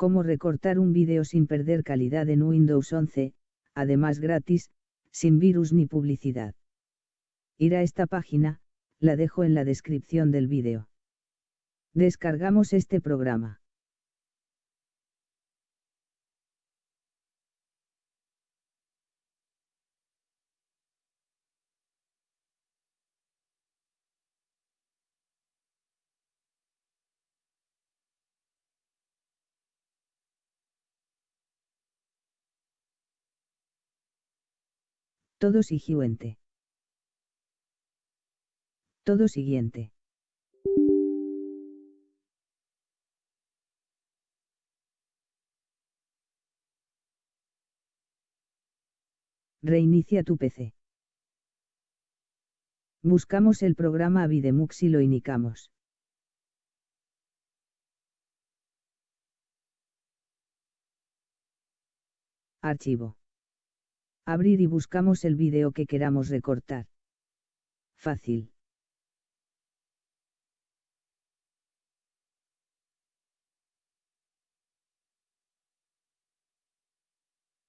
Cómo recortar un vídeo sin perder calidad en Windows 11, además gratis, sin virus ni publicidad. Ir a esta página, la dejo en la descripción del vídeo. Descargamos este programa. Todo siguiente. Todo siguiente. Reinicia tu PC. Buscamos el programa Avidemux y lo indicamos. Archivo. Abrir y buscamos el vídeo que queramos recortar. Fácil.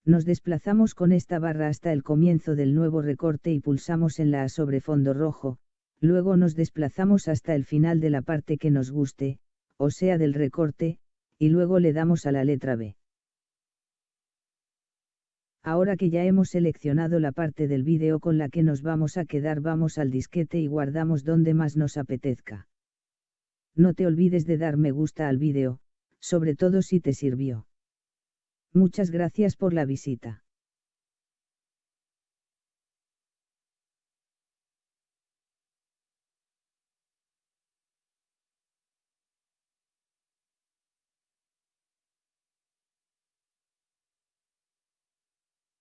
Nos desplazamos con esta barra hasta el comienzo del nuevo recorte y pulsamos en la A sobre fondo rojo, luego nos desplazamos hasta el final de la parte que nos guste, o sea del recorte, y luego le damos a la letra B. Ahora que ya hemos seleccionado la parte del vídeo con la que nos vamos a quedar vamos al disquete y guardamos donde más nos apetezca. No te olvides de dar me gusta al vídeo, sobre todo si te sirvió. Muchas gracias por la visita.